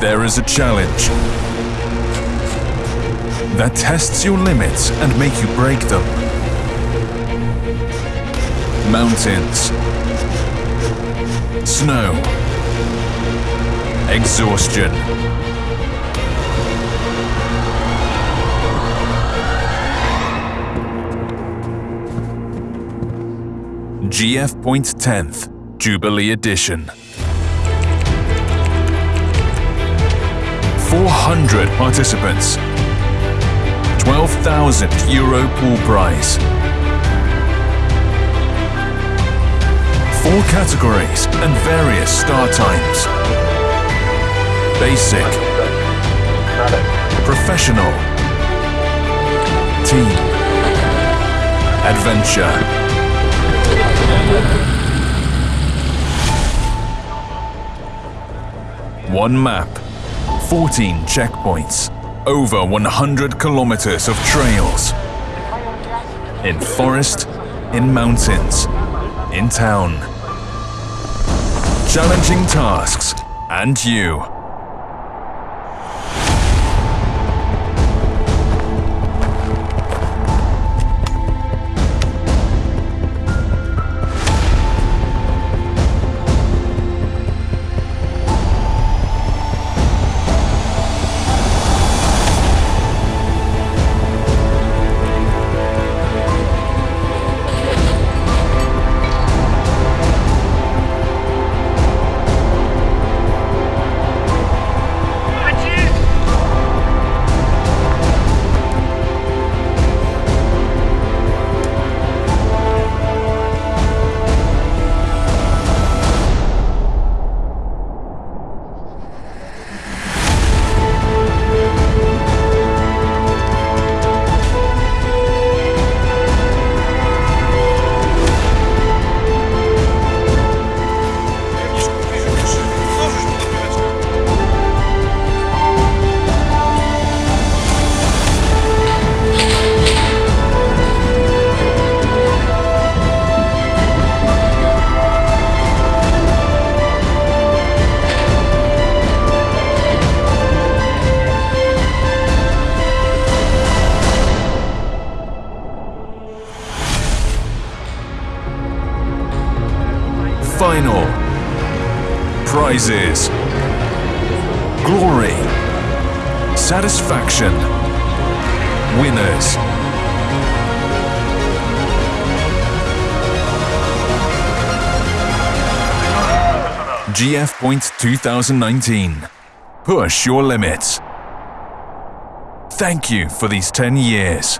there is a challenge that tests your limits and make you break them. Mountains, snow, exhaustion. GF Point 10th Jubilee Edition. 400 participants. 12,000 euro pool prize. Four categories and various start times. Basic. Professional. Team. Adventure. One map, 14 checkpoints, over 100 kilometers of trails. In forest, in mountains, in town. Challenging tasks, and you. Final. Prizes. Glory. Satisfaction. Winners. GF Point 2019. Push your limits. Thank you for these 10 years.